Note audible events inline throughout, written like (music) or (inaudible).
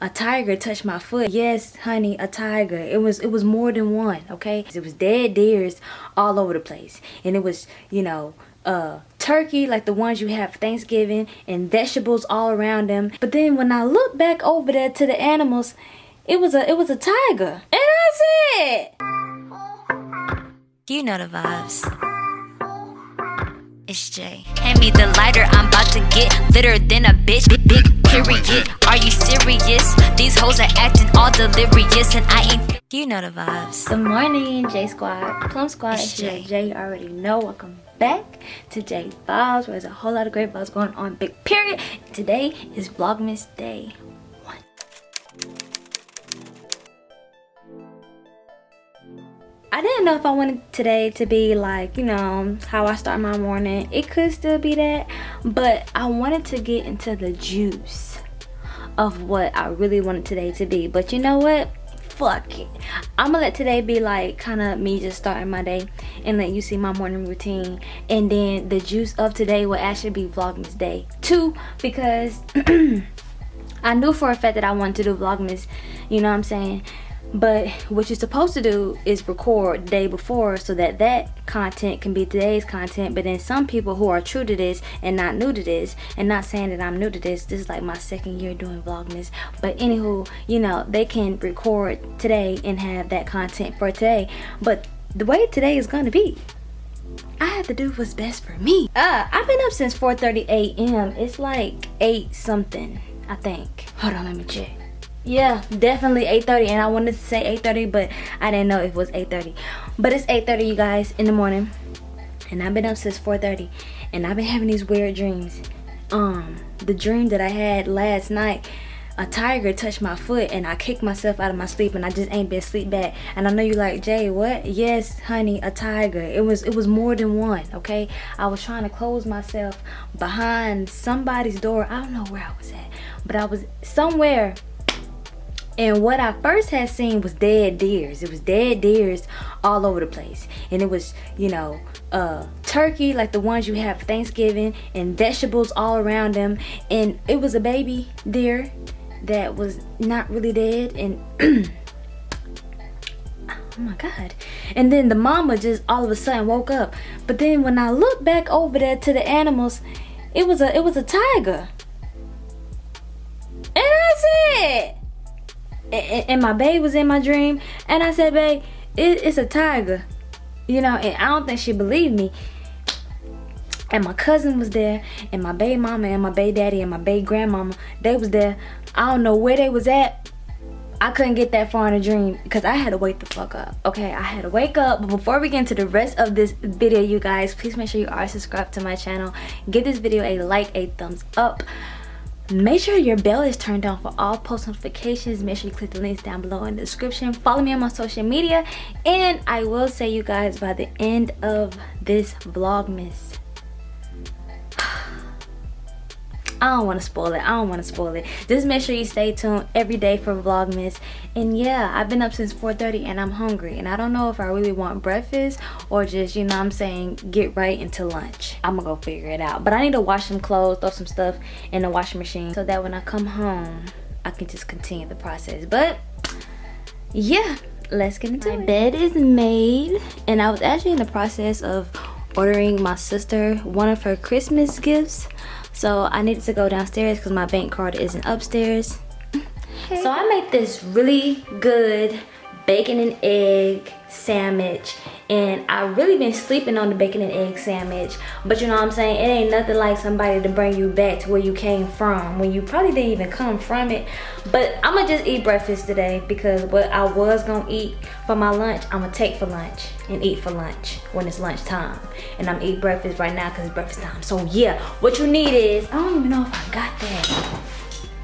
a tiger touched my foot. Yes honey a tiger. It was it was more than one okay? It was dead deers all over the place. And it was you know uh turkey like the ones you have for thanksgiving and vegetables all around them. But then when i look back over there to the animals it was a it was a tiger. And it. Do you know the vibes it's Jay. Hand me the lighter, I'm about to get litter than a bitch. Big, big period. Are you serious? These hoes are acting all delirious, and I ain't. You know the vibes. Good morning, J Squad, Plum Squad. It's Jay. Jay, you already know. Welcome back to J Vibes, where there's a whole lot of great vibes going on. Big period. Today is Vlogmas Day I didn't know if I wanted today to be like, you know, how I start my morning. It could still be that, but I wanted to get into the juice of what I really wanted today to be. But you know what? Fuck it. I'm gonna let today be like kind of me just starting my day and let you see my morning routine. And then the juice of today will actually be Vlogmas Day 2 because (clears throat) I knew for a fact that I wanted to do Vlogmas, you know what I'm saying? But what you're supposed to do is record day before so that that content can be today's content but then some people who are true to this and not new to this and not saying that i'm new to this this is like my second year doing vlogmas but anywho you know they can record today and have that content for today but the way today is gonna be I had to do what's best for me. Uh, I've been up since 4.30 a.m. It's like 8 something, I think. Hold on, let me check yeah definitely 8:30, and i wanted to say 8:30, but i didn't know it was 8:30. but it's 8:30, you guys in the morning and i've been up since 4:30, and i've been having these weird dreams um the dream that i had last night a tiger touched my foot and I kicked myself out of my sleep and I just ain't been sleep back. And I know you're like, Jay, what? Yes, honey, a tiger. It was it was more than one, okay? I was trying to close myself behind somebody's door. I don't know where I was at, but I was somewhere and what I first had seen was dead deers. It was dead deers all over the place. And it was, you know, uh, turkey like the ones you have for Thanksgiving and vegetables all around them. And it was a baby deer that was not really dead. And (clears throat) oh my god and then the mama just all of a sudden woke up but then when i looked back over there to the animals it was a it was a tiger and that's it and, my babe was in my dream and I said babe it, it's a tiger you know and I don't think she believed me and my cousin was there and my baby mama and my baby daddy and my baby grandmama they was there I don't know where they was at I couldn't get that far in a dream because I had to wake the fuck up. Okay, I had to wake up. But before we get into the rest of this video, you guys, please make sure you are subscribed to my channel. Give this video a like, a thumbs up make sure your bell is turned on for all post notifications. Make sure you click the links down below in the description. Follow me on my social media. And i will say you guys by the end of this vlogmas I don't want to spoil it. I don't want to spoil it. Just make sure you stay tuned every day for Vlogmas. And yeah, I've been up since 4.30 and I'm hungry. And I don't know if I really want breakfast or just, you know I'm saying, get right into lunch. I'm going to go figure it out. But I need to wash some clothes, throw some stuff in the washing machine so that when I come home, I can just continue the process. But yeah, let's get into my it. My bed is made and I was actually in the process of ordering my sister one of her Christmas gifts so I needed to go downstairs because my bank card isn't upstairs. So I made this really good bacon and egg sandwich and I really been sleeping on the bacon and egg sandwich but you know what I'm saying? It ain't nothing like somebody to bring you back to where you came from when you probably didn't even come from it. But I'm gonna just eat breakfast today because what I was gonna eat for my lunch I'm gonna take for lunch and eat for lunch when it's lunch time and I'm eat breakfast right now because it's breakfast time. So yeah what you need is I don't even know if I got that.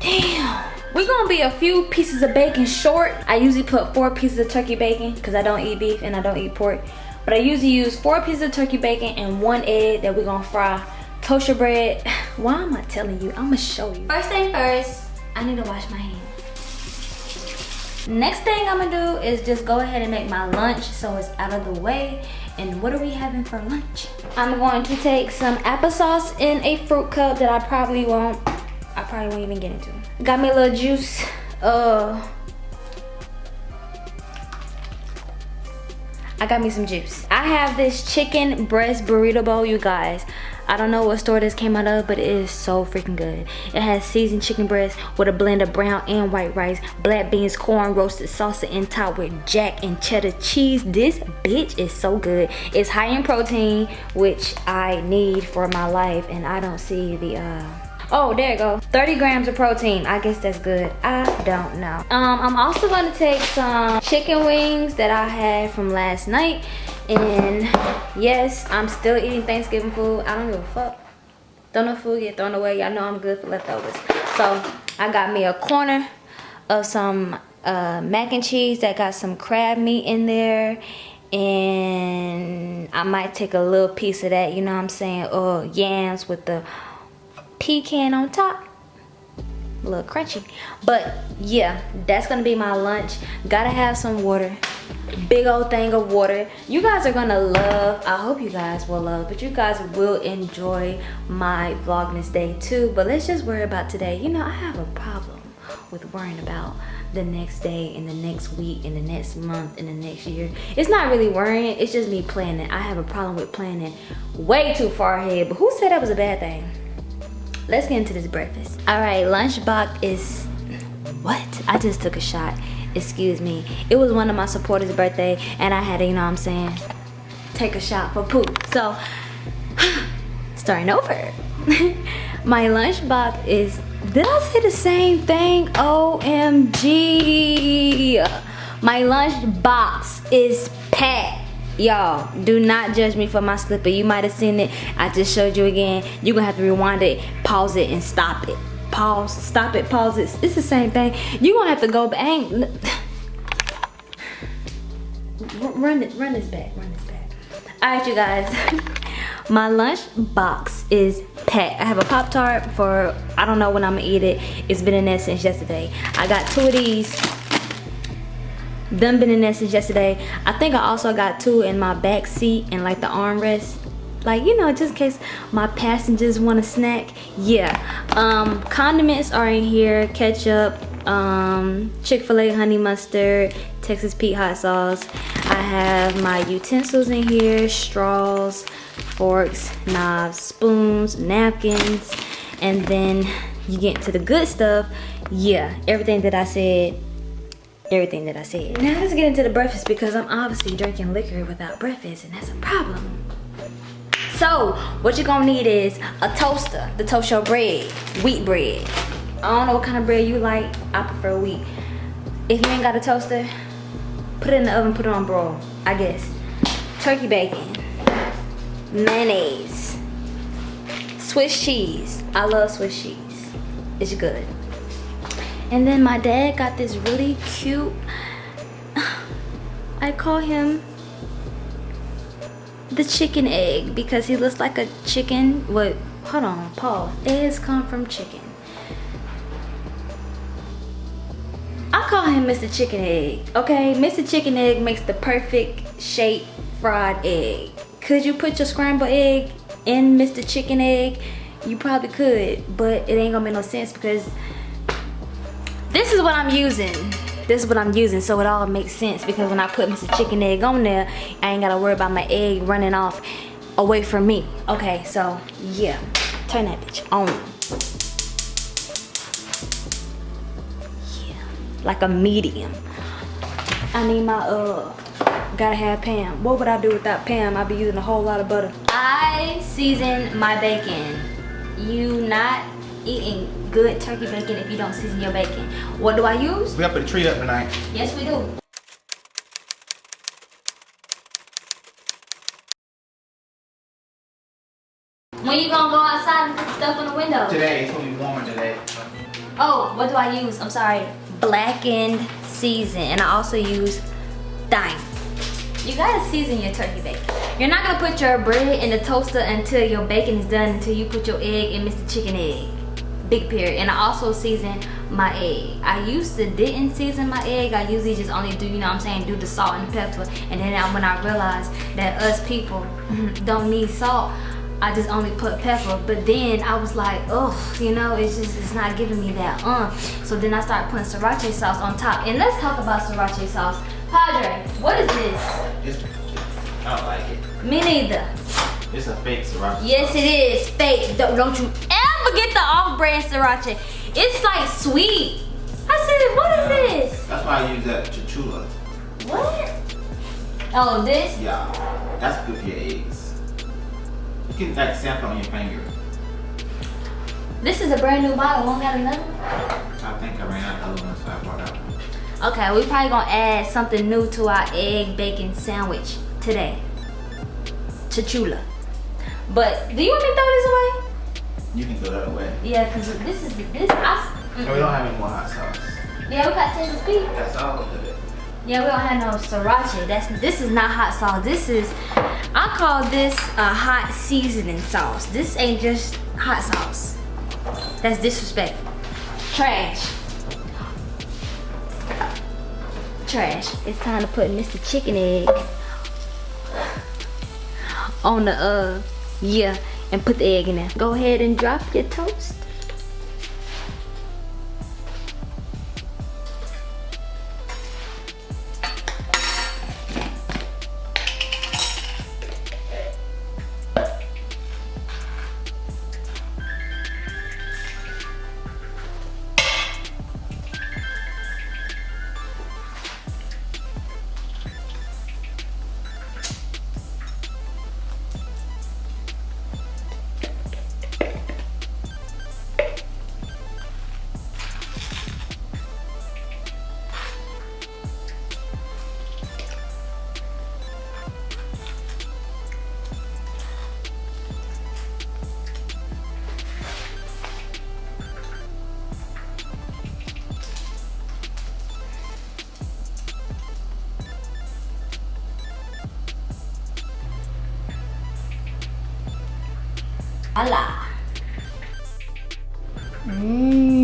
Damn we're gonna be a few pieces of bacon short. I usually put four pieces of turkey bacon because I don't eat beef and I don't eat pork. But I usually use four pieces of turkey bacon and one egg that we're gonna fry. Toast your bread. (sighs) Why am I telling you? I'm gonna show you. First thing first, I need to wash my hands. Next thing I'm gonna do is just go ahead and make my lunch so it's out of the way. And what are we having for lunch? I'm going to take some applesauce in a fruit cup that I probably won't, I probably won't even get into. Got me a little juice Uh, I got me some juice. I have this chicken breast burrito bowl, you guys. I don't know what store this came out of, but it is so freaking good. It has seasoned chicken breast with a blend of brown and white rice, black beans, corn, roasted salsa, and topped with jack and cheddar cheese. This bitch is so good. It's high in protein, which I need for my life, and I don't see the uh Oh, there you go. 30 grams of protein. I guess that's good. I don't know. Um, I'm also gonna take some chicken wings that I had from last night. And yes, I'm still eating Thanksgiving food. I don't give a fuck. Don't know food get thrown away. Y'all know I'm good for leftovers. So I got me a corner of some uh, mac and cheese that got some crab meat in there and I might take a little piece of that, you know what I'm saying, or yams with the pecan on top. A little crunchy. But yeah that's gonna be my lunch. Gotta have some water. Big old thing of water. You guys are gonna love i hope you guys will love but you guys will enjoy my vlogmas day too. But let's just worry about today. You know i have a problem with worrying about the next day and the next week and the next month and the next year. It's not really worrying. It's just me planning. I have a problem with planning way too far ahead. But who said that was a bad thing let's get into this breakfast. All right lunchbox is what? I just took a shot. Excuse me. It was one of my supporters birthday and i had to you know what i'm saying? Take a shot for poop. So (sighs) starting over. (laughs) My lunchbox is did i say the same thing? Omg my lunchbox is packed y'all do not judge me for my slipper you might have seen it. I just showed you again. You're gonna have to rewind it pause it and stop it. Pause stop it pause it. It's the same thing. You're gonna have to go back. (sighs) Run it run this back run this back. All right you guys. (laughs) My lunch box is packed. I have a pop tart for i don't know when i'm gonna eat it. It's been in there since yesterday. I got two of these them been in there since yesterday. I think i also got two in my back seat and like the armrest. Like you know just in case my passengers want a snack. Yeah um condiments are in here. Ketchup um chick-fil-a honey mustard texas pete hot sauce. I have my utensils in here straws forks knives spoons napkins. And then you get to the good stuff. Yeah everything that i said everything that I said. Now let's get into the breakfast because I'm obviously drinking liquor without breakfast and that's a problem. So what you're gonna need is a toaster to toast your bread, wheat bread. I don't know what kind of bread you like, I prefer wheat. If you ain't got a toaster, put it in the oven, put it on broil, I guess. Turkey bacon, mayonnaise, Swiss cheese. I love Swiss cheese, it's good. And then my dad got this really cute, (sighs) I call him the chicken egg because he looks like a chicken. What? Hold on, pause. Eggs come from chicken. I call him Mr. Chicken Egg, okay? Mr. Chicken Egg makes the perfect shape fried egg. Could you put your scrambled egg in Mr. Chicken Egg? You probably could, but it ain't gonna make no sense because this is what I'm using. This is what I'm using so it all makes sense because when I put Mr. Chicken Egg on there, I ain't gotta worry about my egg running off away from me. Okay, so yeah, turn that bitch on. Yeah, like a medium. I need my, uh, gotta have Pam. What would I do without Pam? I'd be using a whole lot of butter. I season my bacon. You not eating good turkey bacon if you don't season your bacon. Eh? What do I use? We gotta put a tree up tonight. Yes, we do. When you gonna go outside and put stuff in the window? Today, it's gonna be warmer today. Oh, what do I use? I'm sorry. Blackened season. And I also use thyme. You gotta season your turkey bacon. You're not gonna put your bread in the toaster until your bacon is done, until you put your egg in Mr. Chicken Egg big period and i also season my egg i used to didn't season my egg i usually just only do you know what i'm saying do the salt and pepper and then when i realized that us people (laughs) don't need salt I just only put pepper. But then I was like, oh, you know, it's just it's not giving me that uh. So then I started putting sriracha sauce on top. And let's talk about sriracha sauce. Padre, what is this? It's, I don't like it. Me neither. It's a fake sriracha. Yes, it is fake. Don't, don't you ever get the off-brand sriracha. It's like sweet. I said, what is this? That's why I use that chichula. What? Oh, this? Yeah, that's good for your eggs. You can like sample on your finger. This is a brand new bottle. Won't got another? I think I ran out of other ones, so I brought out one. Okay, we probably gonna add something new to our egg bacon sandwich today. Chichula. But do you want me to throw this away? You can throw that away. Yeah, cause this is this. I, And we don't have any more hot sauce. yeah, we got Texas Pete. That's all of it. Yeah, we don't have no sriracha. That's this is not hot sauce. This is I call this a hot seasoning sauce. This ain't just hot sauce. That's disrespectful. Trash. Trash. It's time to put Mr. Chicken Egg on the uh yeah and put the egg in there. Go ahead and drop your toast. Hola. Hmm.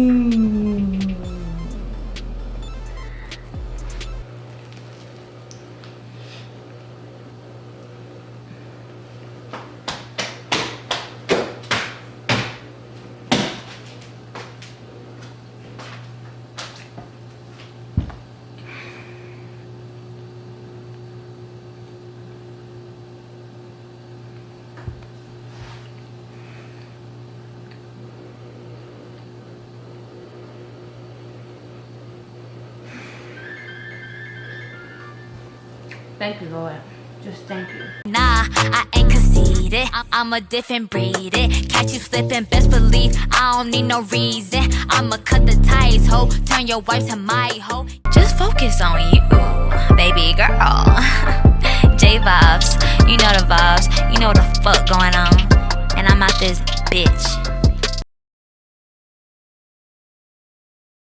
Thank you, Lord. Just thank you. Nah, I ain't conceited. I'm a different breed. It. Catch you slipping, best believe I don't need no reason. I'ma cut the ties, ho. Turn your wife to my hoe. Just focus on you, baby girl. (laughs) J vibes, you know the vibes. You know the fuck going on. And I'm out this bitch.